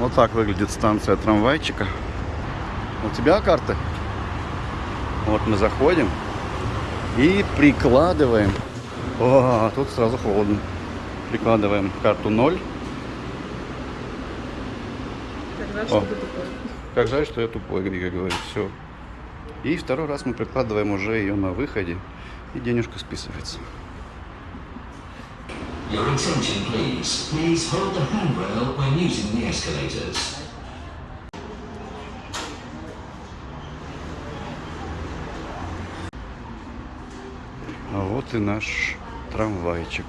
Вот так выглядит станция трамвайчика. У тебя карты? Вот мы заходим и прикладываем. О, тут сразу холодно. Прикладываем карту 0. Как жаль, О. что ты тупой. Как жаль, что я тупой, Грига говорит. Все. И второй раз мы прикладываем уже ее на выходе. И денежка списывается. Your attention, please. Please hold the handrail when using the escalators. А вот и наш трамвайчик.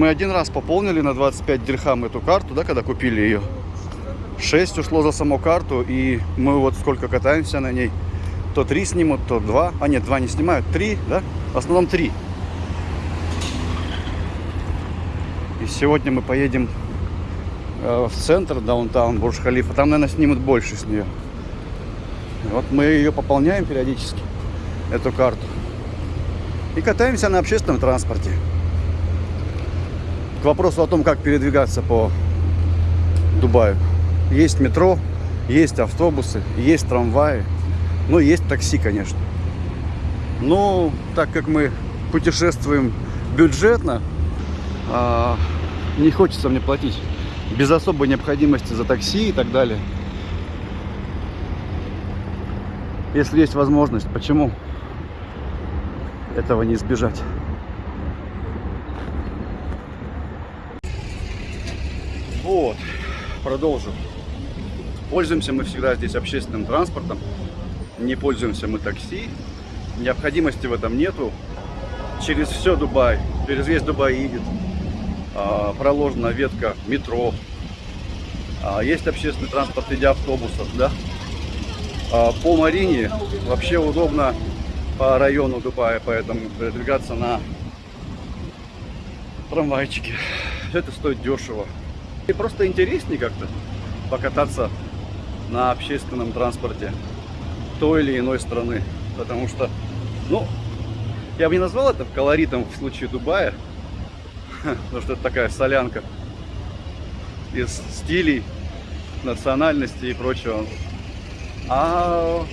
Мы один раз пополнили на 25 дирхам эту карту, да, когда купили ее. 6 ушло за саму карту, и мы вот сколько катаемся на ней. То 3 снимут, то 2. А нет, 2 не снимают, 3, да? В основном 3. И сегодня мы поедем э, в центр, даунтаун, Бурж-Халифа. Там, наверное, снимут больше с нее. Вот мы ее пополняем периодически, эту карту. И катаемся на общественном транспорте. К вопросу о том, как передвигаться по Дубаю. Есть метро, есть автобусы, есть трамваи, ну, есть такси, конечно. Но так как мы путешествуем бюджетно, а, не хочется мне платить без особой необходимости за такси и так далее. Если есть возможность, почему этого не избежать? Вот, продолжим. Пользуемся мы всегда здесь общественным транспортом. Не пользуемся мы такси. Необходимости в этом нету. Через все Дубай, через весь Дубай едет. а, проложена ветка метро. А, есть общественный транспорт в виде автобусов, да. А, по Марине вообще удобно по району Дубая, поэтому передвигаться на трамвайчике. Это стоит дешево. И просто интереснее как-то покататься на общественном транспорте той или иной страны. Потому что, ну, я бы не назвал это колоритом в случае Дубая, потому что это такая солянка из стилей, национальностей и прочего. А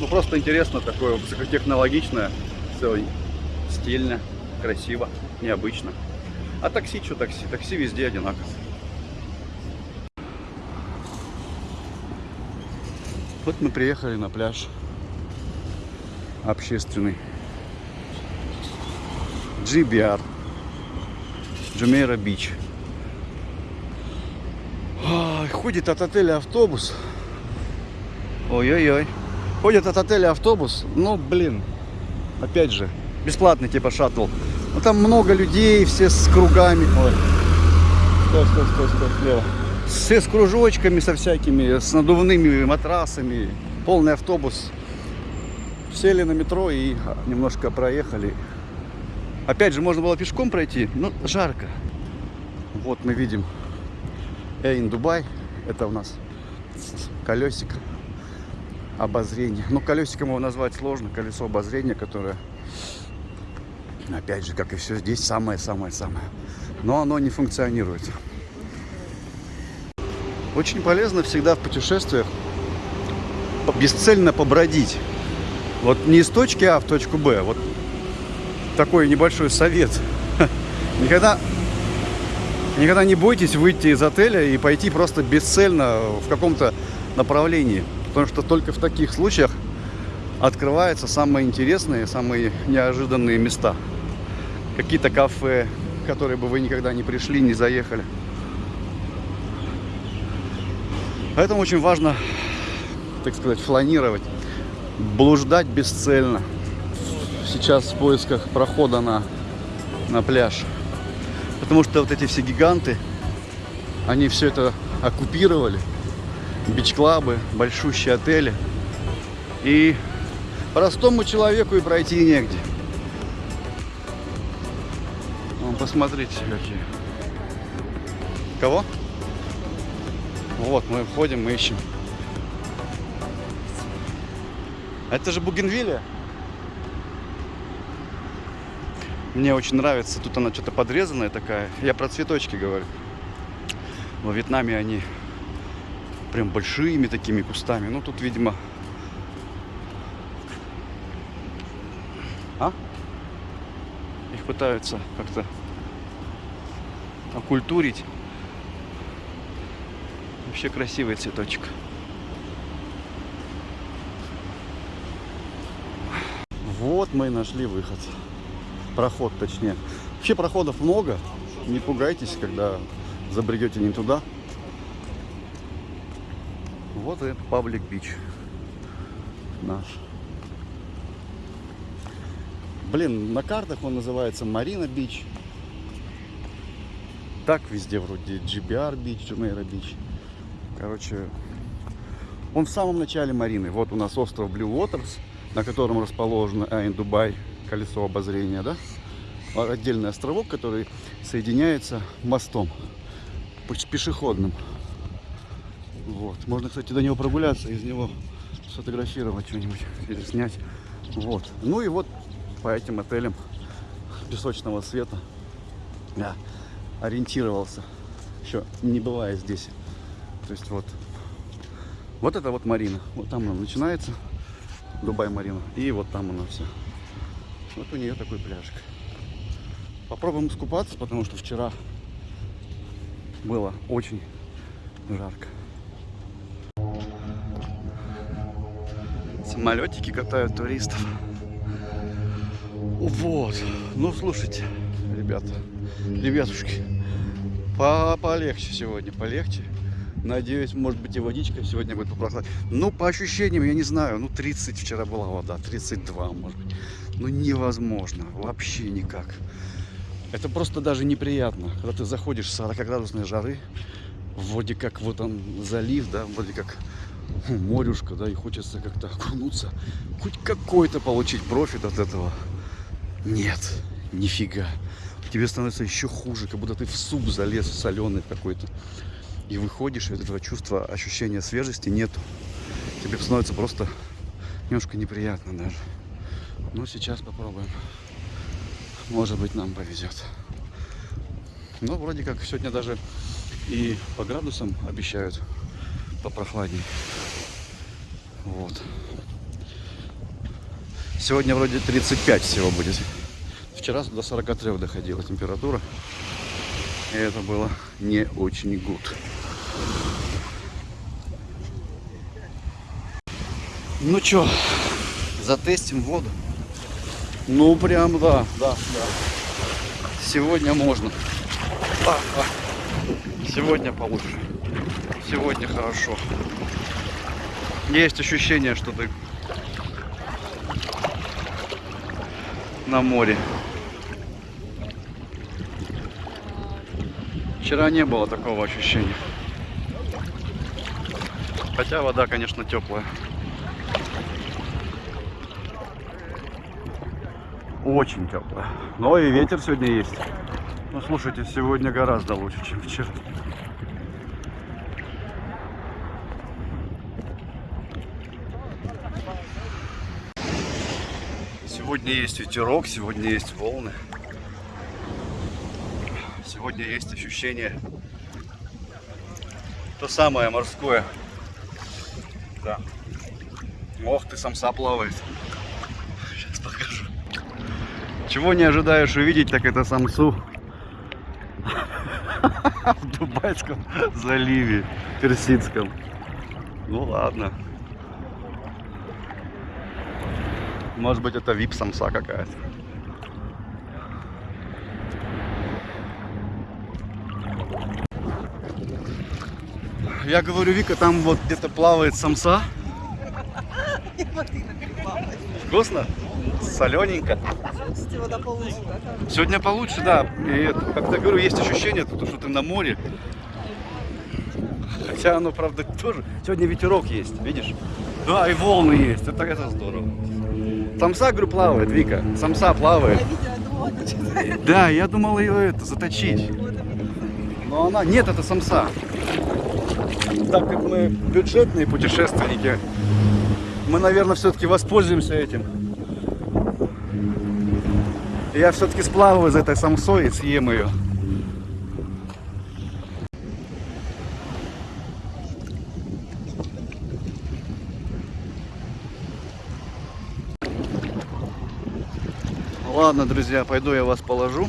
ну просто интересно такое высокотехнологичное, все стильно, красиво, необычно. А такси, что такси? Такси везде одинаково. Вот мы приехали на пляж общественный. GBR. Джумейра Бич. Ходит от отеля автобус. Ой-ой-ой. Ходит от отеля автобус. Ну, блин. Опять же, бесплатный типа шаттл. Но там много людей, все с кругами. Ой. Стой, стой, стой, стой, слева. Все с кружочками, со всякими, с надувными матрасами. Полный автобус. Сели на метро и немножко проехали. Опять же, можно было пешком пройти, но жарко. Вот мы видим Эйн Дубай. Это у нас колесик обозрения. Ну, колесиком его назвать сложно. Колесо обозрения, которое Опять же, как и все здесь, самое-самое-самое. Но оно не функционирует. Очень полезно всегда в путешествиях бесцельно побродить. Вот не из точки А в точку Б. Вот такой небольшой совет. Никогда, никогда не бойтесь выйти из отеля и пойти просто бесцельно в каком-то направлении. Потому что только в таких случаях открываются самые интересные, самые неожиданные места. Какие-то кафе, которые бы вы никогда не пришли, не заехали. Поэтому очень важно, так сказать, фланировать, блуждать бесцельно. Сейчас в поисках прохода на, на пляж. Потому что вот эти все гиганты, они все это оккупировали. Бич-клабы, большущие отели. И простому человеку и пройти негде. Вон, посмотрите, какие. Кого? Вот, мы входим, мы ищем. Это же Бугенвилля. Мне очень нравится. Тут она что-то подрезанная такая. Я про цветочки говорю. Во Вьетнаме они прям большими такими кустами. Ну, тут, видимо... А? Их пытаются как-то окультурить. Вообще красивый цветочек. Вот мы и нашли выход. Проход, точнее. Вообще проходов много. Не пугайтесь, когда забредете не туда. Вот и Паблик Бич наш. Блин, на картах он называется Marina Beach. Так везде вроде JBR Beach, Jumeirah Beach. Короче, он в самом начале Марины. Вот у нас остров Blue Waters, на котором расположено Айн Дубай, колесо обозрения, да? А Отдельный островок, который соединяется мостом пеш- пешеходным. Вот. Можно, кстати, до него прогуляться, из него сфотографировать что-нибудь или снять. Вот. Ну и вот по этим отелям песочного цвета я ориентировался, еще не бывая здесь. То есть вот, вот это вот Марина. Вот там она начинается, Дубай Марина. И вот там она все. Вот у нее такой пляжик. Попробуем искупаться, потому что вчера было очень жарко. Самолетики катают туристов. Вот. Ну, слушайте, ребята, ребятушки, по полегче сегодня, полегче. Надеюсь, может быть и водичка сегодня будет попрохладнее. Ну, по ощущениям, я не знаю, ну 30 вчера была вода, 32, может быть. Ну, невозможно, вообще никак. Это просто даже неприятно, когда ты заходишь с 40-градусной жары, вроде как вот он залив, да, вроде как морюшка, да, и хочется как-то окунуться, хоть какой-то получить профит от этого. Нет, нифига. Тебе становится еще хуже, как будто ты в суп залез соленый какой-то. И выходишь, этого чувства, ощущения свежести нету. Тебе становится просто немножко неприятно даже. Ну, сейчас попробуем. Может быть, нам повезет. Ну, вроде как сегодня даже и по градусам обещают попрохладнее. Вот. Сегодня вроде 35 всего будет. Вчера до 43 доходила температура. И это было не очень гуд. Ну чё, затестим воду. Ну прям да, да, да. Сегодня можно. А, а. Сегодня получше. Сегодня хорошо. Есть ощущение, что ты на море. Вчера не было такого ощущения. Хотя вода, конечно, теплая. Очень теплая. Но и ветер сегодня есть. Ну, слушайте, сегодня гораздо лучше, чем вчера. Сегодня есть ветерок, сегодня есть волны. Сегодня есть ощущение то самое морское. Да. Ох, ты самса плавает. Сейчас покажу. Чего не ожидаешь увидеть, так это самсу. В Дубайском заливе, Персидском. Ну ладно. Может быть это вип самса какая-то. Я говорю, Вика, там вот где-то плавает самса. Вкусно? Солененько. Сегодня получше, да. И как-то говорю, есть ощущение, то, что ты на море. Хотя оно, правда, тоже. Сегодня ветерок есть, видишь? Да, и волны есть. Это, это здорово. Самса, говорю, плавает, Вика. Самса плавает. Да, я думал ее это заточить. Но она. Нет, это самса. Так как мы бюджетные путешественники, мы, наверное, все-таки воспользуемся этим. Я все-таки сплаваю за этой самсой и съем ее. Ладно, друзья, пойду я вас положу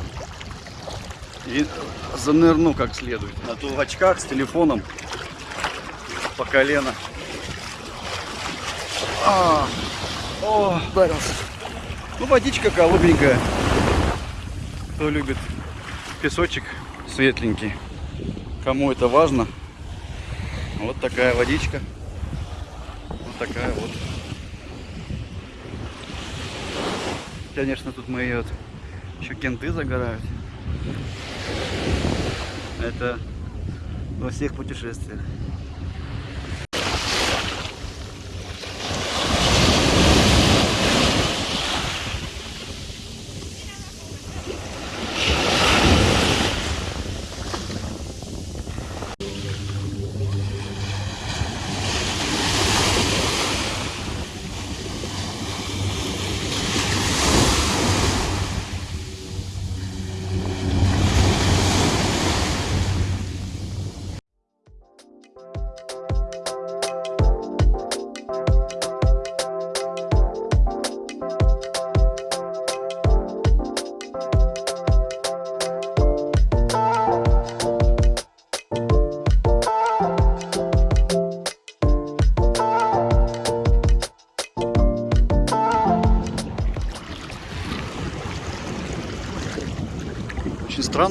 и занырну как следует. А то в очках с телефоном по колено. А, о, ударился. Ну, водичка голубенькая. Кто любит песочек светленький. Кому это важно. Вот такая водичка. Вот такая вот. Конечно, тут мои вот еще кенты загорают. Это во всех путешествиях.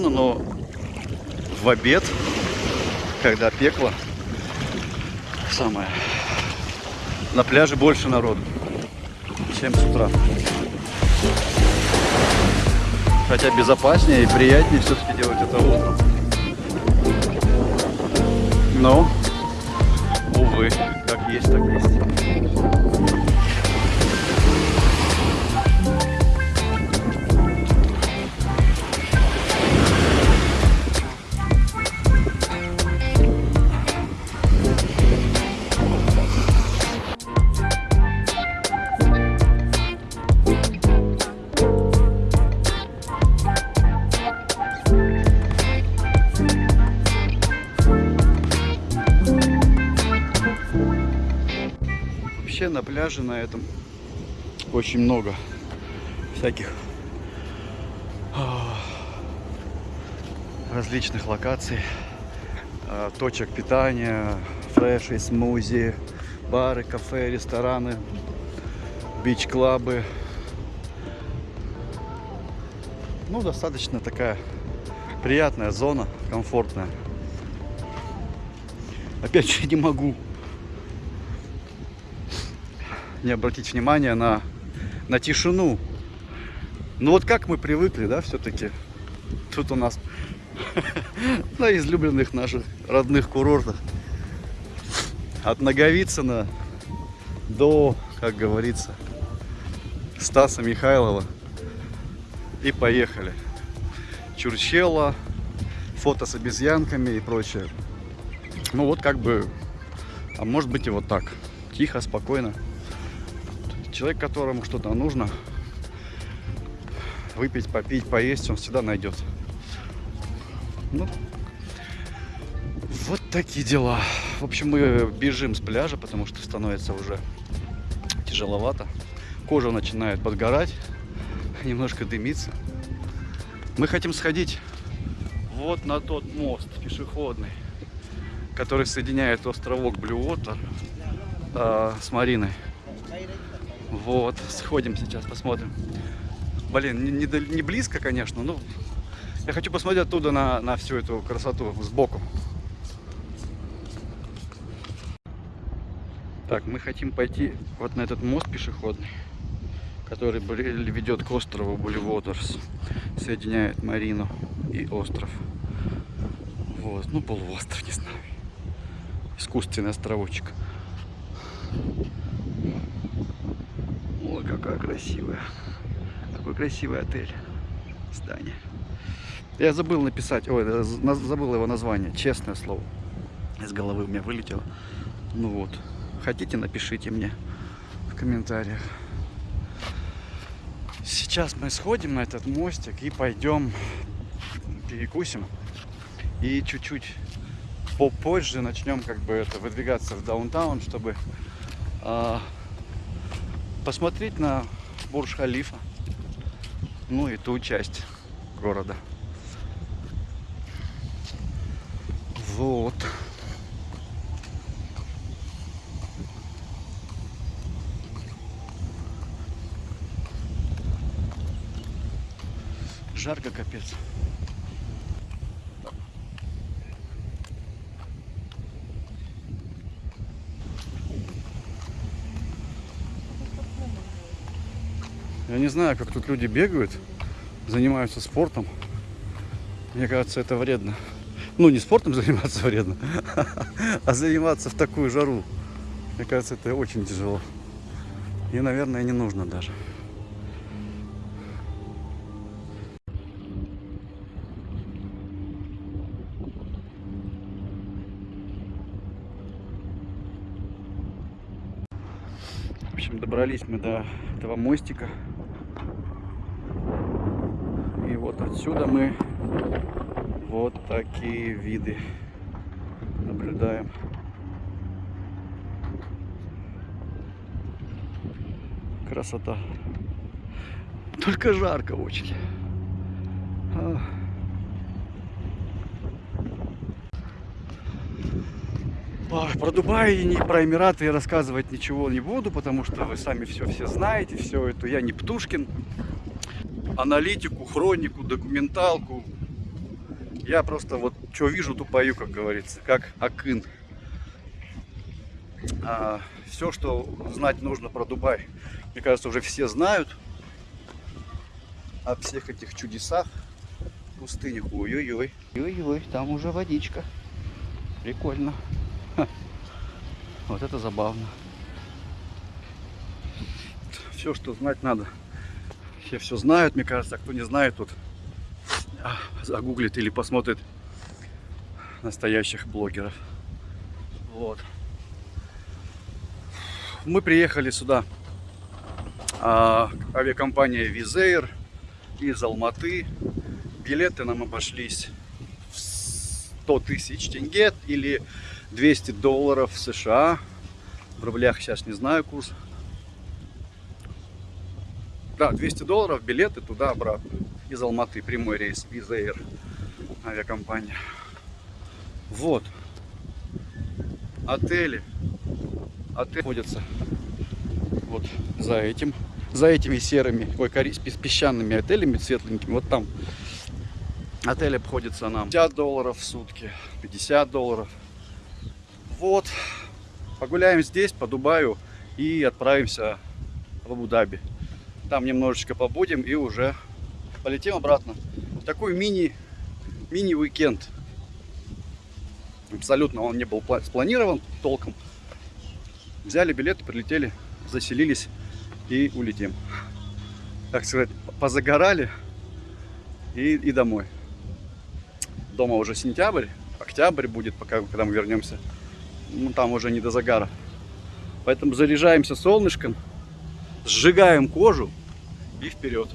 Странно, но в обед, когда пекло, самое, на пляже больше народу, чем с утра. Хотя безопаснее и приятнее все-таки делать это утром. Но, увы, как есть, так есть. Пляже на этом очень много всяких а, различных локаций, а, точек питания, фреши, смузи, бары, кафе, рестораны, бич-клабы. Ну, достаточно такая приятная зона, комфортная. Опять же, не могу не обратить внимание на, на тишину. Ну вот как мы привыкли, да, все-таки. Тут у нас на излюбленных наших родных курортах. От Наговицына до, как говорится, Стаса Михайлова. И поехали. Чурчела, фото с обезьянками и прочее. Ну вот как бы, а может быть и вот так. Тихо, спокойно человек, которому что-то нужно, выпить, попить, поесть, он всегда найдет. Ну, вот такие дела. В общем, мы бежим с пляжа, потому что становится уже тяжеловато. Кожа начинает подгорать, немножко дымиться. Мы хотим сходить вот на тот мост пешеходный, который соединяет островок Блюотер э, с Мариной. Вот, сходим сейчас, посмотрим. Блин, не, не близко, конечно, но я хочу посмотреть оттуда на, на всю эту красоту сбоку. Так, мы хотим пойти вот на этот мост пешеходный, который ведет к острову Буливотерс, соединяет Марину и остров. Вот, ну полуостров, не знаю. Искусственный островочек. Ой, какая красивая. Какой красивый отель. Здание. Я забыл написать, ой, наз- забыл его название, честное слово. Из головы у меня вылетело. Ну вот. Хотите, напишите мне в комментариях. Сейчас мы сходим на этот мостик и пойдем перекусим. И чуть-чуть попозже начнем как бы это выдвигаться в даунтаун, чтобы а, посмотреть на Бурж-Халифа. Ну и ту часть города. Вот. Жарко капец. Я не знаю, как тут люди бегают, занимаются спортом. Мне кажется, это вредно. Ну, не спортом заниматься вредно, а заниматься в такую жару. Мне кажется, это очень тяжело. И, наверное, не нужно даже. В общем, добрались мы до этого мостика. И вот отсюда мы вот такие виды наблюдаем. Красота. Только жарко очень. А. Ой, Про Дубай и про Эмираты рассказывать ничего не буду, потому что вы сами все все знаете, все это. Я не Птушкин. Аналитику, хронику, документалку. Я просто вот что вижу, то пою, как говорится, как Акын. все, что знать нужно про Дубай, мне кажется, уже все знают о всех этих чудесах пустынях. Ой-ой-ой. Ой-ой, там уже водичка. Прикольно. Ха. Вот это забавно. Все, что знать надо. Все все знают, мне кажется. А кто не знает, тут а, загуглит или посмотрит настоящих блогеров. Вот. Мы приехали сюда. а, авиакомпания Визейр из Алматы. Билеты нам обошлись в 100 тысяч тенге или 200 долларов США. В рублях сейчас не знаю курс. Да, 200 долларов билеты туда-обратно. Из Алматы прямой рейс Visa Air авиакомпания. Вот. Отели. Отели находятся вот за этим. За этими серыми, ой, кори- пес- песчаными отелями светленькими. Вот там отель обходится нам 50 долларов в сутки, 50 долларов. Вот. Погуляем здесь, по Дубаю и отправимся в Абу-Даби. Там немножечко побудем и уже полетим обратно. Такой мини, мини-уикенд. Абсолютно он не был пла- спланирован толком. Взяли билеты, прилетели, заселились и улетим. Так сказать, позагорали и, и домой. Дома уже сентябрь, октябрь будет, пока когда мы вернемся. Ну, там уже не до загара. Поэтому заряжаемся солнышком, сжигаем кожу и вперед.